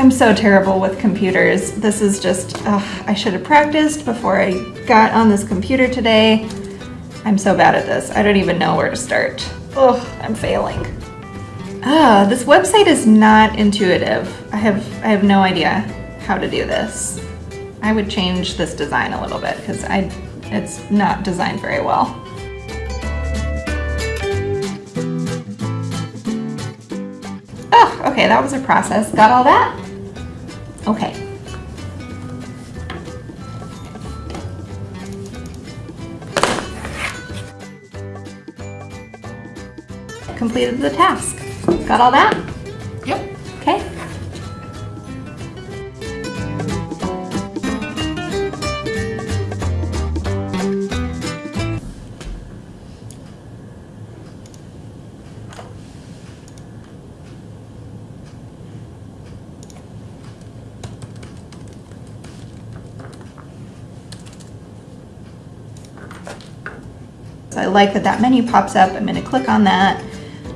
I'm so terrible with computers. This is just, ugh, I should have practiced before I got on this computer today. I'm so bad at this. I don't even know where to start. Ugh, I'm failing. Ah, this website is not intuitive. I have, I have no idea how to do this. I would change this design a little bit because I, it's not designed very well. Okay, that was a process. Got all that? Okay. Completed the task. Got all that? Like that that menu pops up. I'm gonna click on that.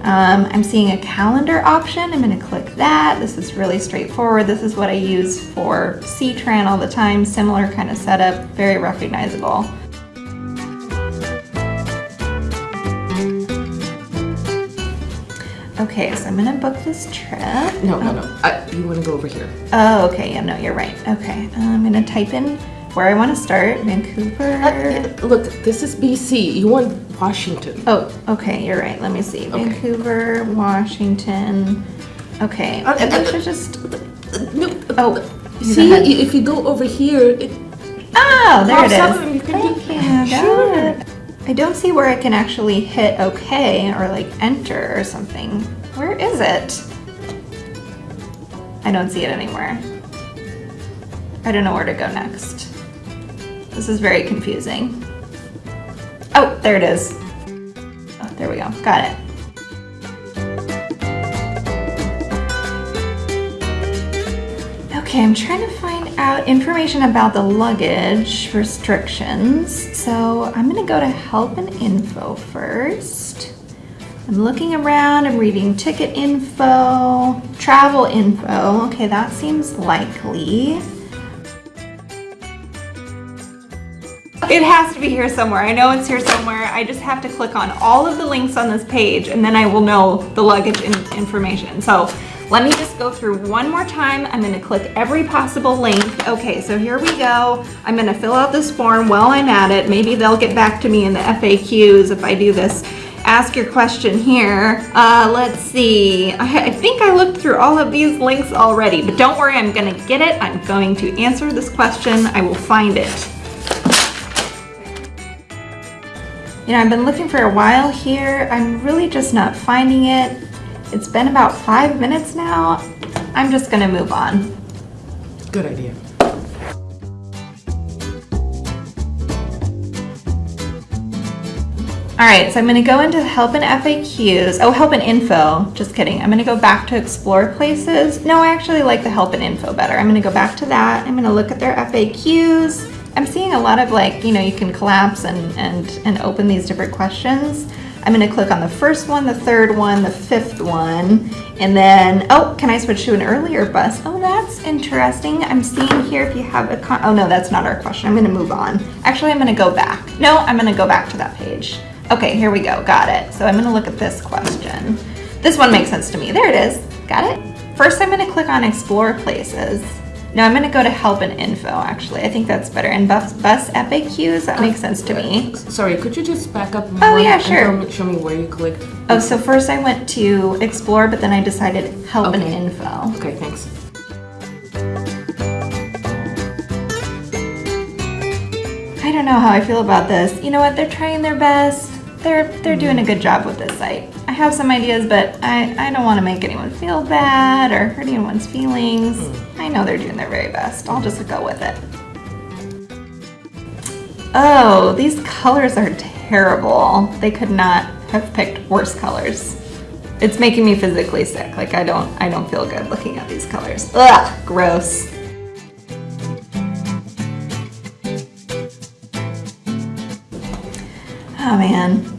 Um, I'm seeing a calendar option. I'm gonna click that. This is really straightforward. This is what I use for CTRAN all the time. Similar kind of setup, very recognizable. Okay, so I'm gonna book this trip. No, no, no. I, you want to go over here. Oh, okay, yeah, no, you're right. Okay, I'm gonna type in where I wanna start, Vancouver. Uh, look, this is BC. You want Washington. Oh, okay, you're right. Let me see. Okay. Vancouver, Washington. Okay, Uh, I uh, should just. No. Oh, See, if you go over here, it, Oh, there it Pops up and you is. Thank you. Sure. I don't see where I can actually hit OK or like enter or something. Where is it? I don't see it anywhere. I don't know where to go next. This is very confusing. Oh, there it is. Oh, there we go. Got it. Okay, I'm trying to find out information about the luggage restrictions. So I'm gonna go to help and info first. I'm looking around, I'm reading ticket info, travel info. Okay, that seems likely. It has to be here somewhere. I know it's here somewhere. I just have to click on all of the links on this page and then I will know the luggage in information. So let me just go through one more time. I'm gonna click every possible link. Okay, so here we go. I'm gonna fill out this form while I'm at it. Maybe they'll get back to me in the FAQs if I do this. Ask your question here. Uh, let's see. I, I think I looked through all of these links already, but don't worry, I'm gonna get it. I'm going to answer this question. I will find it. You know, I've been looking for a while here. I'm really just not finding it. It's been about five minutes now. I'm just gonna move on. good idea. All right, so I'm gonna go into help and FAQs. Oh, help and info. Just kidding. I'm gonna go back to explore places. No, I actually like the help and info better. I'm gonna go back to that. I'm gonna look at their FAQs. I'm seeing a lot of like, you know, you can collapse and, and, and open these different questions. I'm gonna click on the first one, the third one, the fifth one, and then, oh, can I switch to an earlier bus? Oh, that's interesting. I'm seeing here if you have a con, oh no, that's not our question. I'm gonna move on. Actually, I'm gonna go back. No, I'm gonna go back to that page. Okay, here we go, got it. So I'm gonna look at this question. This one makes sense to me. There it is, got it? First, I'm gonna click on explore places. No, I'm gonna go to help and info, actually. I think that's better. And bus, bus FAQs, that makes sense to me. Sorry, could you just back up? Oh, yeah, sure. Show me, show me where you clicked. Oh, so first I went to explore, but then I decided help and info. Okay, thanks. I don't know how I feel about this. You know what? They're trying their best. They're they're doing a good job with this site. I have some ideas, but I, I don't want to make anyone feel bad or hurt anyone's feelings. Hmm. I know they're doing their very best. I'll just go with it. Oh, these colors are terrible. They could not have picked worse colors. It's making me physically sick. Like I don't I don't feel good looking at these colors. Ugh, gross. Oh man.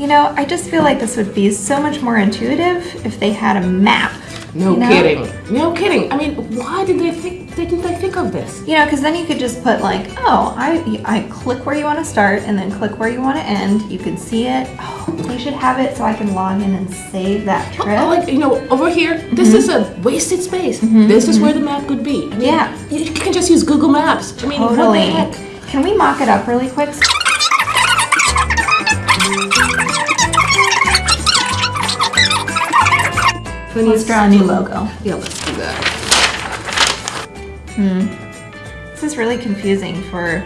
You know, I just feel like this would be so much more intuitive if they had a map No You know? kidding. No kidding. I mean, why did they think? Didn't they think of this? You know, because then you could just put like, oh, I, I click where you want to start and then click where you want to end. You can see it. Oh, they should have it so I can log in and save that oh, trip. Oh, like you know, over here, this is a mm-hmm. wasted space. Mm-hmm, this is mm-hmm. where the map could be. I mean, Yeah. You can just use Google Maps. I mean, totally. Can we mock it up really quick? Let's draw a new logo. Yeah, let's do that. Hmm. This is really confusing for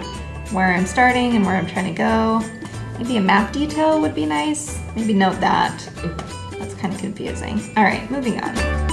where I'm starting and where I'm trying to go. Maybe a map detail would be nice. Maybe note that. That's kind of confusing. All right, moving on.